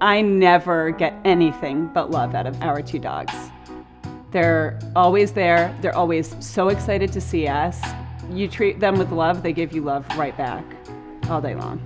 I never get anything but love out of our two dogs. They're always there. They're always so excited to see us. You treat them with love, they give you love right back all day long.